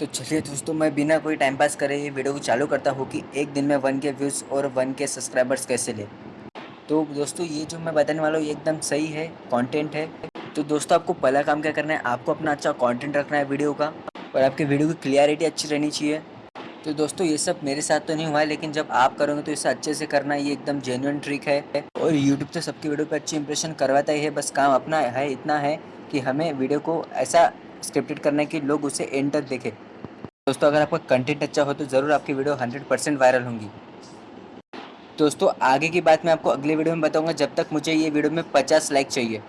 तो चलिए दोस्तों, मैं बिना कोई टाइम पास करे ये वीडियो को चालू करता हूँ कि एक दिन में वन के व्यूज़ और वन के सब्सक्राइबर्स कैसे ले। तो दोस्तों, ये जो मैं बताने वाला हूँ एकदम सही है कंटेंट है। तो दोस्तों, आपको पहला काम क्या करना है, आपको अपना अच्छा कंटेंट रखना है वीडियो का और आपकी वीडियो की क्लियरिटी अच्छी रहनी चाहिए। तो दोस्तों, ये सब मेरे साथ तो नहीं हुआ है, लेकिन जब आप करोगे तो इसे अच्छे से करना, ये एकदम जेन्यून ट्रिक है। और यूट्यूब तो सबकी वीडियो पे अच्छी इंप्रेशन करवाता ही है, बस काम अपना है, इतना है कि हमें वीडियो को ऐसा स्क्रिप्टेड करना है कि लोग उसे एंड तक देखें। दोस्तों, अगर आपका कंटेंट अच्छा हो तो ज़रूर आपकी वीडियो 100 परसेंट वायरल होंगी। दोस्तों, आगे की बात मैं आपको अगले वीडियो में बताऊँगा, जब तक मुझे ये वीडियो में 50 लाइक चाहिए।